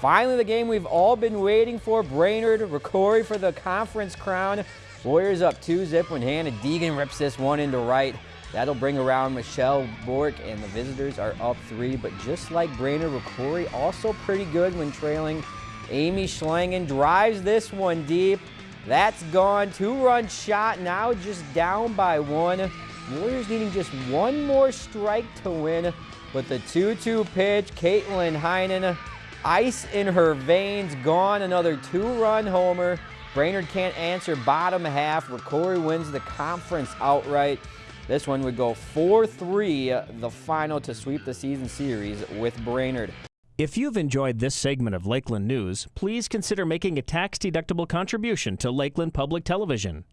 Finally, the game we've all been waiting for. Brainerd, Rocori for the conference crown. Warriors up 2-zip when Hannah Deegan rips this one into right. That'll bring around Michelle Bork, and the visitors are up three. But just like Brainerd, Rocori also pretty good when trailing. Amy Schlangen drives this one deep. That's gone. Two-run shot, now just down by one. Warriors needing just one more strike to win. But the 2-2 pitch, Caitlin Heinen, ice in her veins, gone. Another two-run homer. Brainerd can't answer bottom half. Rocori wins the conference outright. This one would go 4-3, uh, the final to sweep the season series with Brainerd. If you've enjoyed this segment of Lakeland News, please consider making a tax-deductible contribution to Lakeland Public Television.